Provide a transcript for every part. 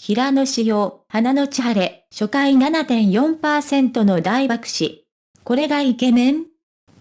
平野紫耀、花の千晴れ、初回7.4%の大爆死。これがイケメン？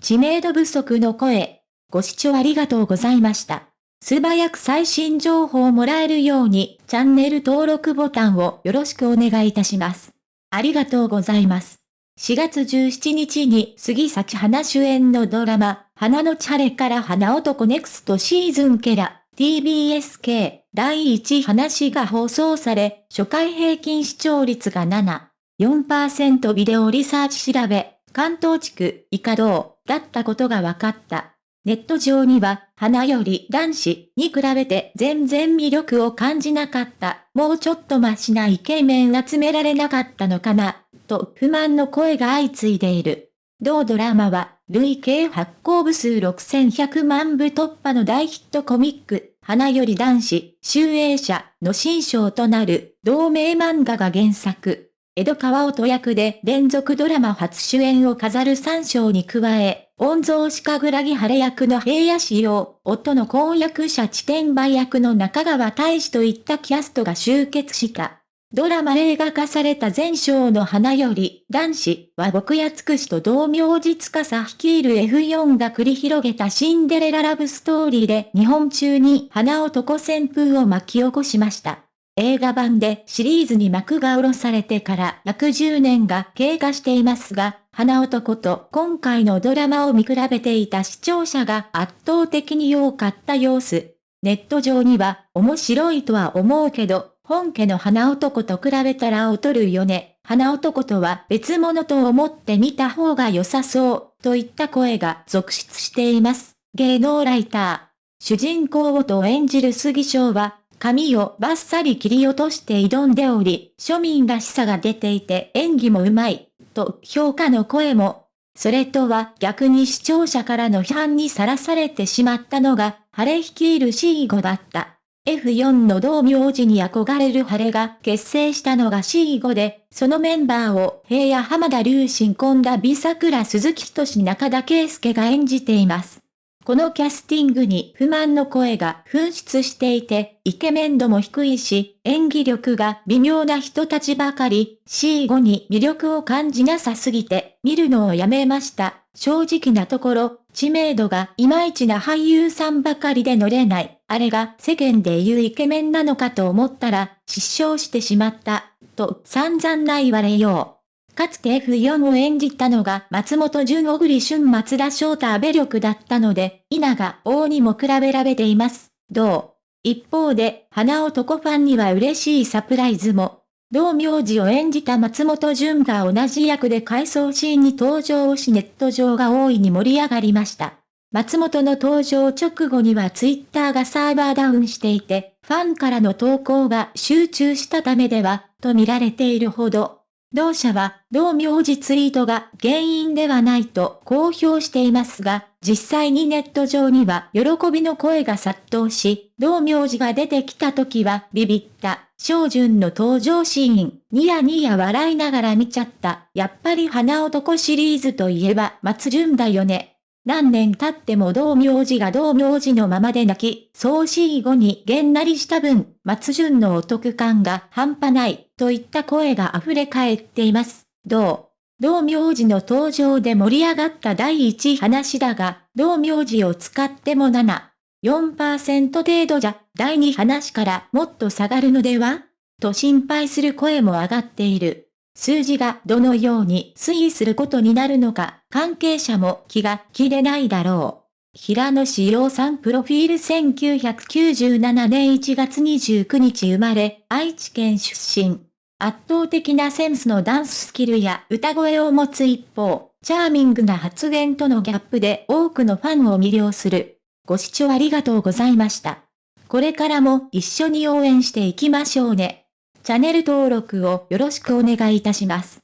知名度不足の声。ご視聴ありがとうございました。素早く最新情報をもらえるように、チャンネル登録ボタンをよろしくお願いいたします。ありがとうございます。4月17日に杉咲花主演のドラマ、花のチャレから花男ネクストシーズンケラ、TBSK 第1話が放送され、初回平均視聴率が7、4%ビデオリサーチ調べ、関東地区、以下道、だったことが分かった。ネット上には、花より男子に比べて全然魅力を感じなかった。もうちょっとマシなイケメン集められなかったのかな、と不満の声が相次いでいる。同ドラマは、累計発行部数6100万部突破の大ヒットコミック、花より男子、集英社の新章となる同名漫画が原作。江戸川音役で連続ドラマ初主演を飾る三章に加え、御蔵鹿倉木晴れ役の平野仕様、夫の婚約者地点売役の中川大志といったキャストが集結した。ドラマ映画化された前章の花より、男子は僕やつくしと同名実家さ率いる F4 が繰り広げたシンデレララブストーリーで日本中に花男旋風を巻き起こしました。映画版でシリーズに幕が下ろされてから約10年が経過していますが、花男と今回のドラマを見比べていた視聴者が圧倒的に良かった様子。ネット上には面白いとは思うけど、本家の花男と比べたら劣るよね。花男とは別物と思って見た方が良さそう、といった声が続出しています。芸能ライター。主人公をと演じる杉翔は、髪をバッサリ切り落として挑んでおり、庶民らしさが出ていて演技もうまい、と評価の声も。それとは逆に視聴者からの批判にさらされてしまったのが、晴れ率いる C5 だった。F4 の同名字に憧れる晴れが結成したのが C5 で、そのメンバーを平野浜田隆新本田美桜鈴木仁中田圭介が演じています。このキャスティングに不満の声が噴出していて、イケメン度も低いし、演技力が微妙な人たちばかり、C5 に魅力を感じなさすぎて、見るのをやめました。正直なところ、知名度がいまいちな俳優さんばかりで乗れない。あれが世間で言うイケメンなのかと思ったら、失笑してしまった。と散々な言われよう。かつて F4 を演じたのが松本潤小栗旬松田翔太阿部力だったので、稲が王にも比べられています。どう？一方で、花男ファンには嬉しいサプライズも。同名字を演じた松本潤が同じ役で回想シーンに登場しネット上が大いに盛り上がりました。松本の登場直後にはツイッターがサーバーダウンしていて、ファンからの投稿が集中したためでは、と見られているほど、同社は、同名字ツイートが原因ではないと公表していますが、実際にネット上には喜びの声が殺到し、同名字が出てきた時はビビった、小順の登場シーン、ニヤニヤ笑いながら見ちゃった。やっぱり花男シリーズといえば松潤だよね。何年経っても同名字が同名字のままで泣き、総死後にげんなりした分、松潤のお得感が半端ない、といった声が溢れ返っています。同、同名字の登場で盛り上がった第一話だが、同名字を使っても7、4%程度じゃ、第二話からもっと下がるのでは？と心配する声も上がっている。数字がどのように推移することになるのか、関係者も気が切れないだろう。平野志陽さんプロフィール1997年1月29日生まれ、愛知県出身。圧倒的なセンスのダンススキルや歌声を持つ一方、チャーミングな発言とのギャップで多くのファンを魅了する。ご視聴ありがとうございました。これからも一緒に応援していきましょうね。チャンネル登録をよろしくお願いいたします。